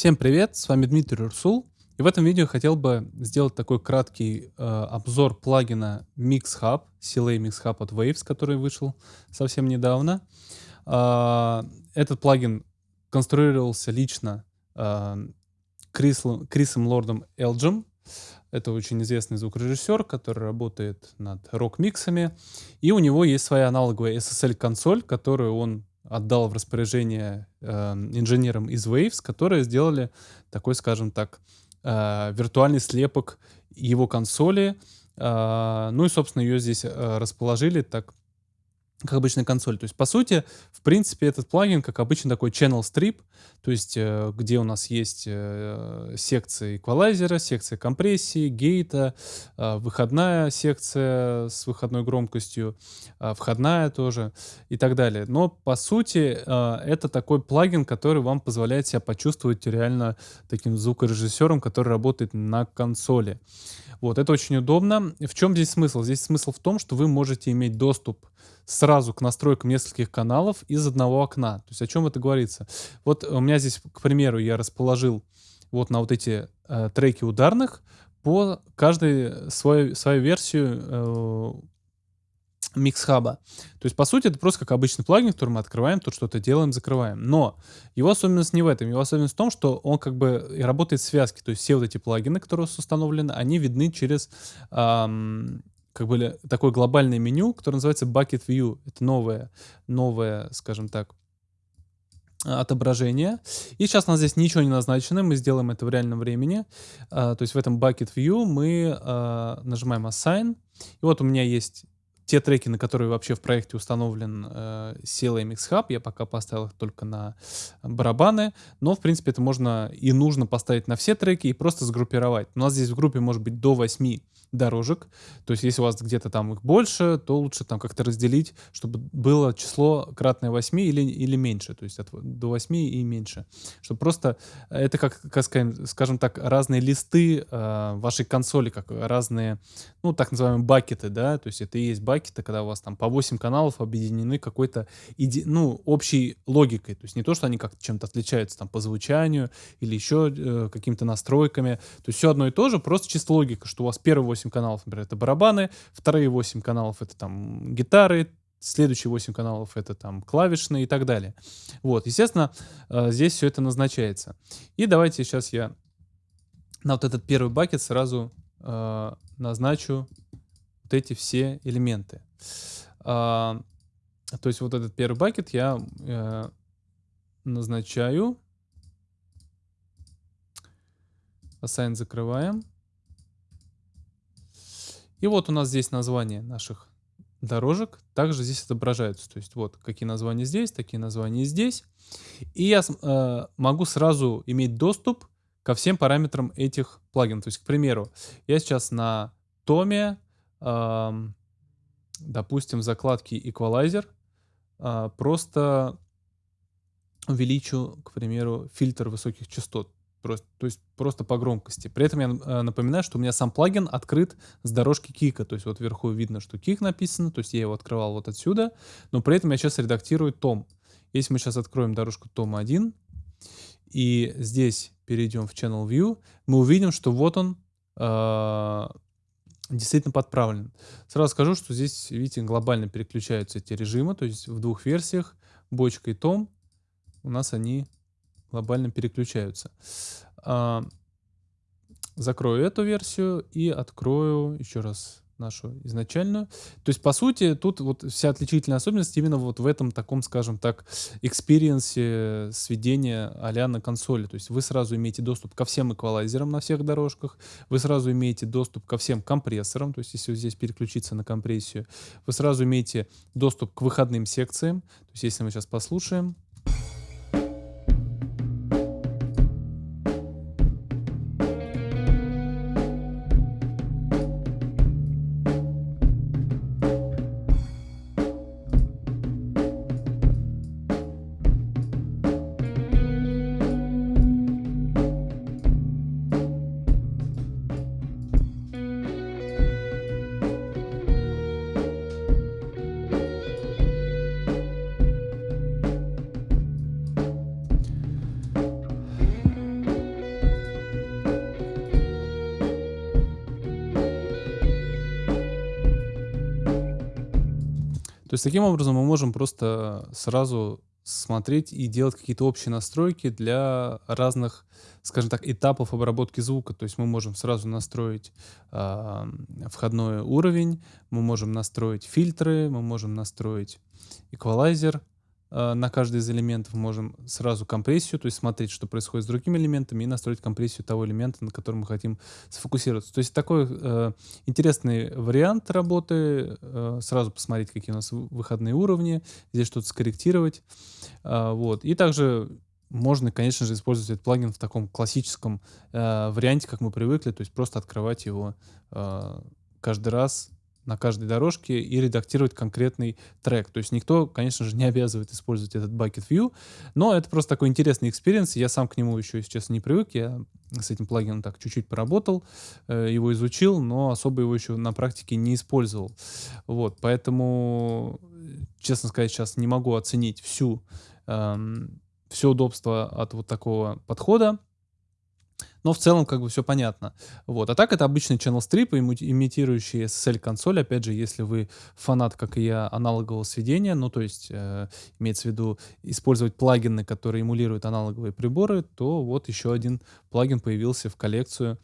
Всем привет, с вами Дмитрий Урсул. И в этом видео хотел бы сделать такой краткий э, обзор плагина MixHub, CLA MixHub от Waves, который вышел совсем недавно. Э, этот плагин конструировался лично э, Крисом, Крисом Лордом Элджем. Это очень известный звукорежиссер, который работает над рок-миксами. И у него есть своя аналоговая SSL-консоль, которую он отдал в распоряжение э, инженерам из Waves, которые сделали такой, скажем так, э, виртуальный слепок его консоли. Э, ну и, собственно, ее здесь э, расположили так как обычная консоль. То есть, по сути, в принципе, этот плагин, как обычно, такой channel strip, то есть, э, где у нас есть э, секция эквалайзера, секция компрессии, гейта, э, выходная секция с выходной громкостью, входная тоже и так далее. Но, по сути, это такой плагин, который вам позволяет себя почувствовать реально таким звукорежиссером, который работает на консоли. Вот, это очень удобно. В чем здесь смысл? Здесь смысл в том, что вы можете иметь доступ сразу к настройкам нескольких каналов из одного окна. То есть о чем это говорится? Вот у меня здесь, к примеру, я расположил вот на вот эти э, треки ударных по каждой свою, свою версию э, микс-хаба. То есть, по сути, это просто как обычный плагин, который мы открываем, тут что-то делаем, закрываем. Но его особенность не в этом. Его особенность в том, что он как бы работает в связке. То есть все вот эти плагины, которые установлены, они видны через эм, как бы такое глобальное меню, которое называется Bucket View. Это новое, новое, скажем так, отображение. И сейчас у нас здесь ничего не назначено, мы сделаем это в реальном времени. Uh, то есть в этом Bucket View мы uh, нажимаем Assign. И вот у меня есть те треки, на которые вообще в проекте установлен э, CLA Mix Hub, я пока поставил их только на барабаны, но, в принципе, это можно и нужно поставить на все треки и просто сгруппировать. У нас здесь в группе может быть до 8 дорожек. То есть, если у вас где-то там их больше, то лучше там как-то разделить, чтобы было число кратное 8 или, или меньше, то есть от, до 8 и меньше. Чтобы просто, это как, как скажем так, разные листы э, вашей консоли, как разные, ну, так называемые бакеты, да, то есть это и есть бакеты, когда у вас там по 8 каналов объединены какой-то, ну, общей логикой, то есть не то, что они как-то чем-то отличаются там по звучанию или еще э, какими-то настройками, то есть все одно и то же, просто чисто логика, что у вас первые 8 8 каналов, например, это барабаны, вторые 8 каналов это там гитары, следующие 8 каналов это там клавишные и так далее. Вот, естественно, э, здесь все это назначается. И давайте сейчас я на вот этот первый бакет сразу э, назначу вот эти все элементы. Э, то есть вот этот первый бакет я э, назначаю. Assign закрываем. И вот у нас здесь название наших дорожек также здесь отображаются. То есть вот какие названия здесь, такие названия здесь. И я э, могу сразу иметь доступ ко всем параметрам этих плагинов. То есть, к примеру, я сейчас на томе, э, допустим, в закладке Equalizer э, просто увеличу, к примеру, фильтр высоких частот. Просто, то есть просто по громкости. При этом я э, напоминаю, что у меня сам плагин открыт с дорожки кика. То есть вот вверху видно, что кик написано. То есть я его открывал вот отсюда. Но при этом я сейчас редактирую том. Если мы сейчас откроем дорожку том 1 и здесь перейдем в Channel View, мы увидим, что вот он э, действительно подправлен. Сразу скажу, что здесь, видите, глобально переключаются эти режимы. То есть в двух версиях, бочка и том, у нас они глобально переключаются. А, закрою эту версию и открою еще раз нашу изначальную. То есть, по сути, тут вот вся отличительная особенность именно вот в этом таком, скажем так, experience е сведения а на консоли. То есть вы сразу имеете доступ ко всем эквалайзерам на всех дорожках, вы сразу имеете доступ ко всем компрессорам, то есть если здесь переключиться на компрессию, вы сразу имеете доступ к выходным секциям. То есть если мы сейчас послушаем, То есть таким образом мы можем просто сразу смотреть и делать какие-то общие настройки для разных, скажем так, этапов обработки звука. То есть мы можем сразу настроить э, входной уровень, мы можем настроить фильтры, мы можем настроить эквалайзер, на каждый из элементов можем сразу компрессию, то есть смотреть, что происходит с другими элементами, и настроить компрессию того элемента, на котором мы хотим сфокусироваться. То есть такой э, интересный вариант работы. Э, сразу посмотреть, какие у нас выходные уровни, здесь что-то скорректировать. Э, вот. И также можно, конечно же, использовать этот плагин в таком классическом э, варианте, как мы привыкли, то есть просто открывать его э, каждый раз на каждой дорожке и редактировать конкретный трек. То есть никто, конечно же, не обязывает использовать этот Bucket View, но это просто такой интересный experience. Я сам к нему еще, если честно, не привык. Я с этим плагином так чуть-чуть поработал, э, его изучил, но особо его еще на практике не использовал. Вот, поэтому, честно сказать, сейчас не могу оценить всю, эм, все удобство от вот такого подхода. Но в целом как бы все понятно. Вот. А так это обычный channel strip, имитирующий SSL-консоль. Опять же, если вы фанат, как и я, аналогового сведения, ну то есть э, имеется в виду использовать плагины, которые эмулируют аналоговые приборы, то вот еще один плагин появился в коллекцию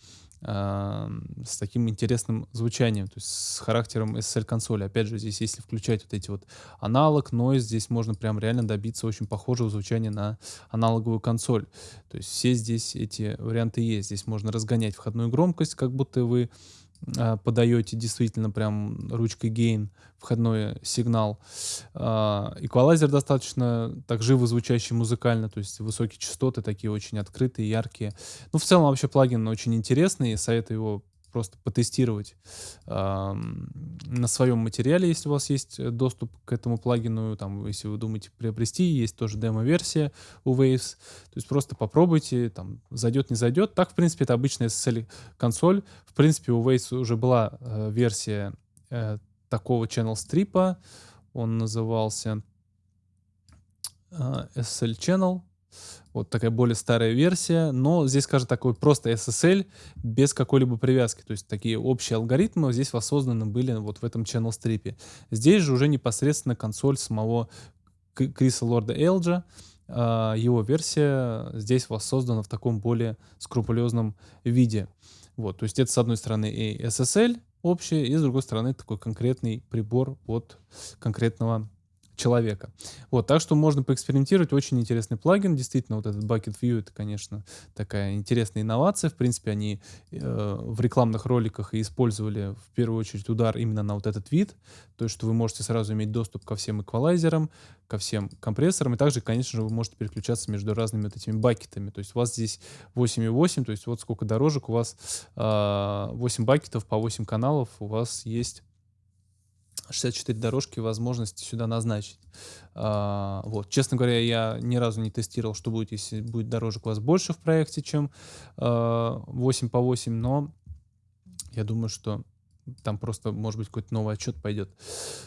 с таким интересным звучанием, то есть с характером SSL-консоли. Опять же, здесь, если включать вот эти вот аналог, noise, здесь можно прям реально добиться очень похожего звучания на аналоговую консоль. То есть все здесь эти варианты есть. Здесь можно разгонять входную громкость, как будто вы а, подаете действительно прям ручкой gain входной сигнал. А, эквалайзер достаточно так живо звучащий музыкально, то есть высокие частоты такие очень открытые, яркие. Ну, в целом вообще плагин очень интересный, советую его просто потестировать э, на своем материале, если у вас есть э, доступ к этому плагину, там, если вы думаете приобрести, есть тоже демо-версия у Waves, то есть просто попробуйте, там, зайдет, не зайдет. Так, в принципе, это обычная SSL-консоль. В принципе, у Waves уже была э, версия э, такого channel стрипа, он назывался э, SSL Channel, вот такая более старая версия, но здесь, скажем, такой просто SSL без какой-либо привязки. То есть такие общие алгоритмы здесь воссозданы были вот в этом channel стрипе. Здесь же уже непосредственно консоль самого Криса Лорда Элджа, а, его версия здесь воссоздана в таком более скрупулезном виде. Вот, то есть это с одной стороны и SSL общее, и с другой стороны такой конкретный прибор от конкретного человека. Вот, так что можно поэкспериментировать. Очень интересный плагин. Действительно, вот этот Bucket View, это, конечно, такая интересная инновация. В принципе, они э, в рекламных роликах и использовали в первую очередь удар именно на вот этот вид. То есть, что вы можете сразу иметь доступ ко всем эквалайзерам, ко всем компрессорам. И также, конечно же, вы можете переключаться между разными вот этими бакетами. То есть, у вас здесь 8,8, то есть, вот сколько дорожек у вас, э, 8 бакетов по 8 каналов у вас есть 64 дорожки возможности сюда назначить. А, вот. Честно говоря, я ни разу не тестировал, что будет, если будет дорожек у вас больше в проекте, чем а, 8 по 8, но я думаю, что там просто, может быть, какой-то новый отчет пойдет.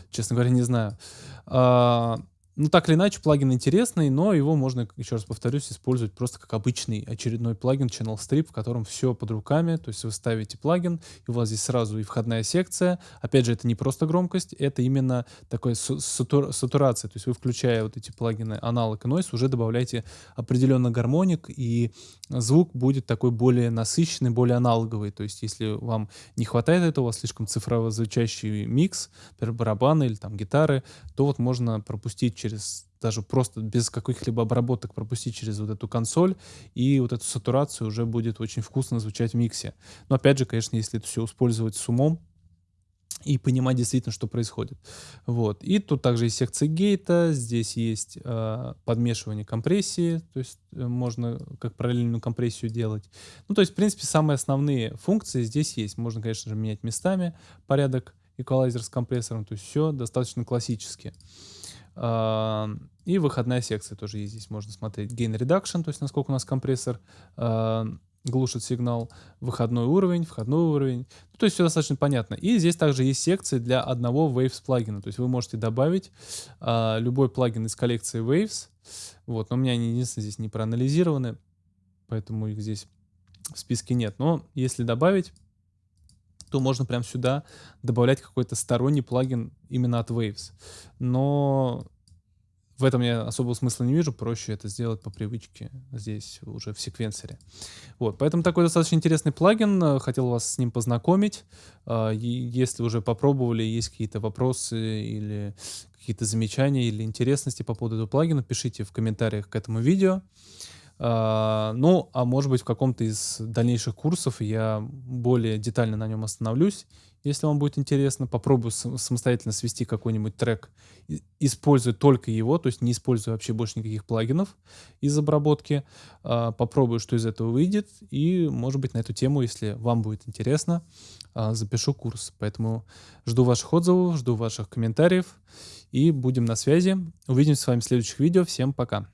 Честно говоря, не знаю. А, ну, так или иначе, плагин интересный, но его можно, еще раз повторюсь, использовать просто как обычный очередной плагин Channel Strip, в котором все под руками, то есть вы ставите плагин, и у вас здесь сразу и входная секция. Опять же, это не просто громкость, это именно такая сатур сатурация, то есть вы, включая вот эти плагины аналог и noise, уже добавляете определенно гармоник, и звук будет такой более насыщенный, более аналоговый. То есть если вам не хватает этого, у вас слишком цифрово звучащий микс, например, барабаны или там гитары, то вот можно пропустить через через даже просто без каких-либо обработок пропустить через вот эту консоль, и вот эту сатурацию уже будет очень вкусно звучать в миксе. Но опять же, конечно, если это все использовать с умом, и понимать действительно, что происходит. Вот. И тут также есть секция гейта, здесь есть э, подмешивание компрессии, то есть э, можно как параллельную компрессию делать. Ну, то есть, в принципе, самые основные функции здесь есть. Можно, конечно же, менять местами порядок эквалайзер с компрессором, то есть все достаточно классически. И выходная секция тоже есть. Здесь можно смотреть gain reduction, то есть насколько у нас компрессор глушит сигнал, выходной уровень, входной уровень. Ну, то есть все достаточно понятно. И здесь также есть секции для одного Waves плагина. То есть вы можете добавить э, любой плагин из коллекции Waves. Вот, но у меня они единственное здесь не проанализированы, поэтому их здесь в списке нет. Но если добавить, то можно прям сюда добавлять какой-то сторонний плагин именно от Waves. Но в этом я особого смысла не вижу, проще это сделать по привычке здесь уже в секвенсоре. Вот, поэтому такой достаточно интересный плагин, хотел вас с ним познакомить. А, если уже попробовали, есть какие-то вопросы или какие-то замечания или интересности по поводу этого плагина, пишите в комментариях к этому видео. А, ну, а может быть в каком-то из дальнейших курсов я более детально на нем остановлюсь, если вам будет интересно. Попробую самостоятельно свести какой-нибудь трек, используя только его, то есть не используя вообще больше никаких плагинов из обработки. А, попробую, что из этого выйдет, и, может быть, на эту тему, если вам будет интересно, а, запишу курс. Поэтому жду ваших отзывов, жду ваших комментариев, и будем на связи. Увидимся с вами в следующих видео. Всем пока!